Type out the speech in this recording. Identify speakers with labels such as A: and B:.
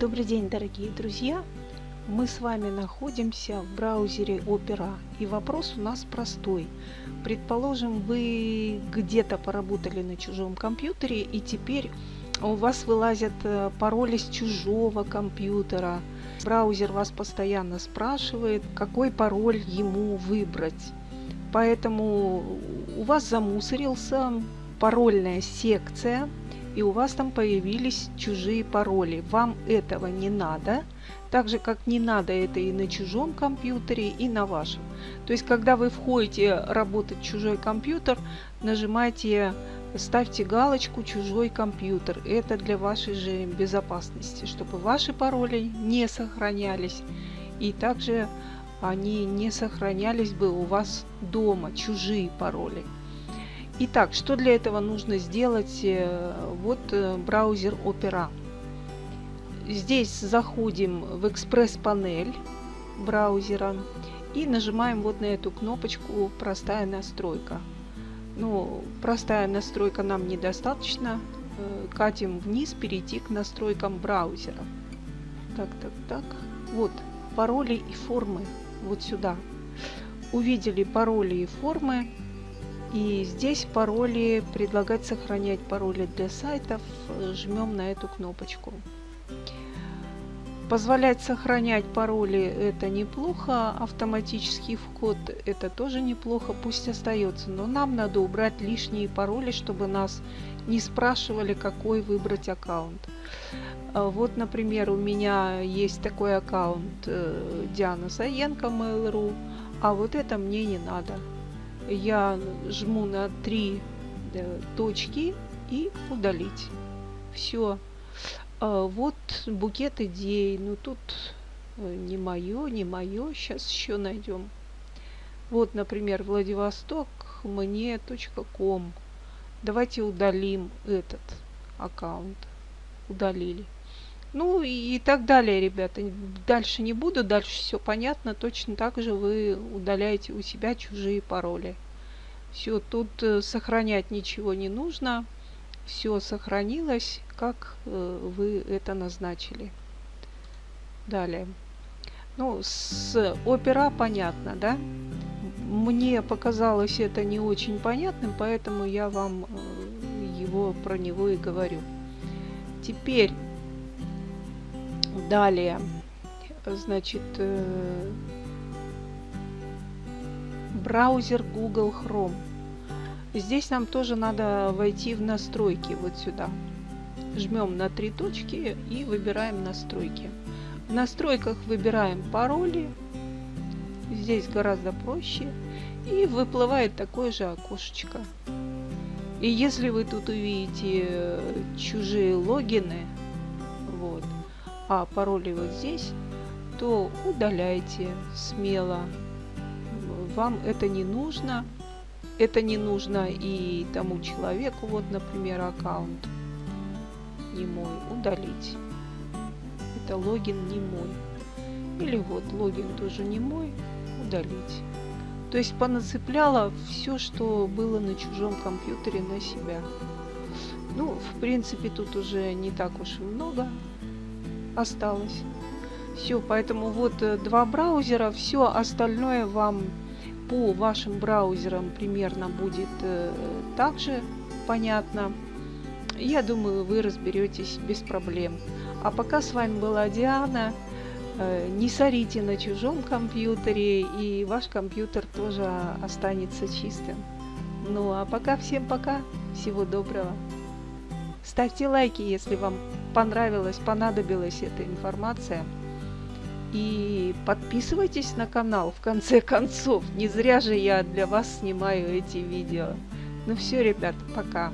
A: Добрый день, дорогие друзья! Мы с вами находимся в браузере Opera. И вопрос у нас простой. Предположим, вы где-то поработали на чужом компьютере, и теперь у вас вылазят э, пароли с чужого компьютера. Браузер вас постоянно спрашивает, какой пароль ему выбрать. Поэтому у вас замусорился парольная секция, и у вас там появились чужие пароли. Вам этого не надо, так же как не надо это и на чужом компьютере, и на вашем. То есть, когда вы входите работать чужой компьютер, нажимайте, ставьте галочку «Чужой компьютер». Это для вашей же безопасности, чтобы ваши пароли не сохранялись. И также они не сохранялись бы у вас дома, чужие пароли. Итак, что для этого нужно сделать? Э, вот э, браузер Opera. Здесь заходим в экспресс-панель браузера и нажимаем вот на эту кнопочку «Простая настройка». Ну, простая настройка нам недостаточно. Э, катим вниз, перейти к настройкам браузера. Так, так, так. Вот, пароли и формы. Вот сюда. Увидели пароли и формы. И здесь пароли, предлагать сохранять пароли для сайтов, жмем на эту кнопочку. Позволять сохранять пароли это неплохо, автоматический вход это тоже неплохо, пусть остается, но нам надо убрать лишние пароли, чтобы нас не спрашивали, какой выбрать аккаунт. А вот, например, у меня есть такой аккаунт э, Диана Саенко Mail.ru, а вот это мне не надо я жму на три э, точки и удалить. Все. А, вот букет идей. Ну тут э, не мое, не мое. Сейчас еще найдем. Вот, например, Владивосток мне .ком. Давайте удалим этот аккаунт. Удалили. Ну и, так далее, ребята. Дальше не буду, дальше все понятно. Точно так же вы удаляете у себя чужие пароли. Все, тут э, сохранять ничего не нужно. Все сохранилось, как э, вы это назначили. Далее. Ну, с опера понятно, да? Мне показалось это не очень понятным, поэтому я вам э, его про него и говорю. Теперь Далее, значит, э, браузер Google Chrome. Здесь нам тоже надо войти в настройки вот сюда. Жмем на три точки и выбираем настройки. В настройках выбираем пароли. Здесь гораздо проще. И выплывает такое же окошечко. И если вы тут увидите э, чужие логины, вот, а пароли вот здесь, то удаляйте смело. Вам это не нужно. Это не нужно и тому человеку, вот, например, аккаунт не мой, удалить. Это логин не мой. Или вот логин тоже не мой, удалить. То есть понацепляла все, что было на чужом компьютере на себя. Ну, в принципе, тут уже не так уж и много осталось. Все, поэтому вот э, два браузера, все остальное вам по вашим браузерам примерно будет э, также понятно. Я думаю, вы разберетесь без проблем. А пока с вами была Диана. Э, не сорите на чужом компьютере, и ваш компьютер тоже останется чистым. Ну а пока всем пока, всего доброго. Ставьте лайки, если вам понравилась, понадобилась эта информация. И подписывайтесь на канал, в конце концов. Не зря же я для вас снимаю эти видео. Ну все, ребят, пока.